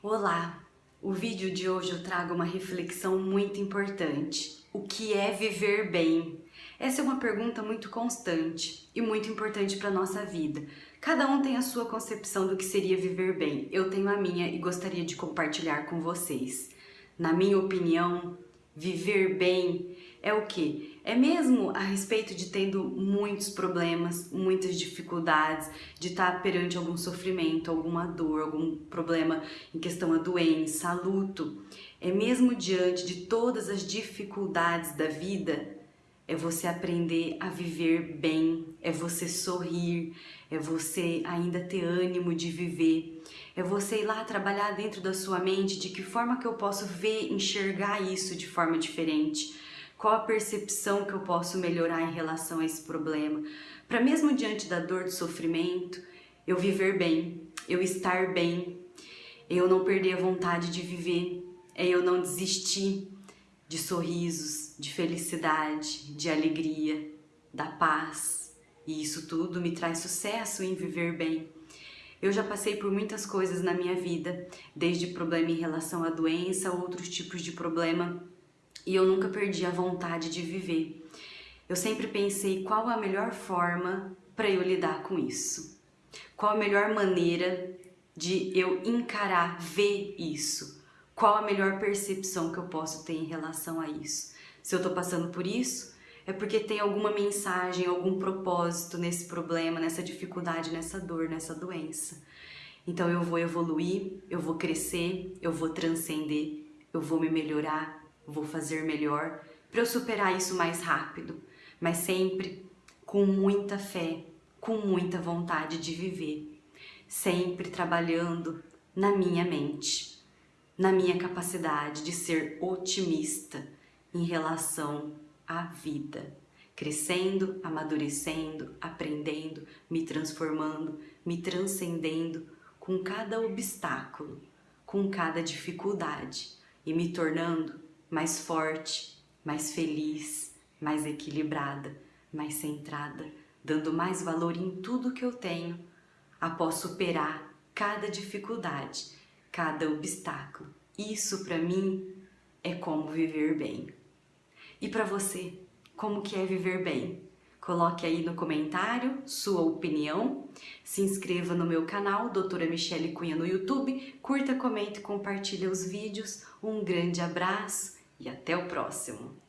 Olá! O vídeo de hoje eu trago uma reflexão muito importante. O que é viver bem? Essa é uma pergunta muito constante e muito importante para a nossa vida. Cada um tem a sua concepção do que seria viver bem. Eu tenho a minha e gostaria de compartilhar com vocês. Na minha opinião, viver bem é o que? É mesmo a respeito de tendo muitos problemas, muitas dificuldades, de estar perante algum sofrimento, alguma dor, algum problema em questão a doença, a luto. É mesmo diante de todas as dificuldades da vida, é você aprender a viver bem, é você sorrir, é você ainda ter ânimo de viver, é você ir lá trabalhar dentro da sua mente de que forma que eu posso ver, enxergar isso de forma diferente, qual a percepção que eu posso melhorar em relação a esse problema, para mesmo diante da dor, do sofrimento, eu viver bem, eu estar bem, eu não perder a vontade de viver, é eu não desistir de sorrisos, de felicidade, de alegria, da paz. E isso tudo me traz sucesso em viver bem. Eu já passei por muitas coisas na minha vida, desde problema em relação à doença, outros tipos de problema e eu nunca perdi a vontade de viver. Eu sempre pensei qual a melhor forma para eu lidar com isso. Qual a melhor maneira de eu encarar, ver isso. Qual a melhor percepção que eu posso ter em relação a isso. Se eu estou passando por isso, é porque tem alguma mensagem, algum propósito nesse problema, nessa dificuldade, nessa dor, nessa doença. Então eu vou evoluir, eu vou crescer, eu vou transcender, eu vou me melhorar, vou fazer melhor para eu superar isso mais rápido, mas sempre com muita fé, com muita vontade de viver, sempre trabalhando na minha mente, na minha capacidade de ser otimista em relação à vida, crescendo, amadurecendo, aprendendo, me transformando, me transcendendo com cada obstáculo, com cada dificuldade e me tornando mais forte, mais feliz, mais equilibrada, mais centrada, dando mais valor em tudo que eu tenho após superar cada dificuldade, cada obstáculo. Isso para mim é como viver bem. E para você, como que é viver bem? Coloque aí no comentário sua opinião, se inscreva no meu canal, Doutora Michele Cunha no YouTube, curta, comente e compartilhe os vídeos. Um grande abraço e até o próximo!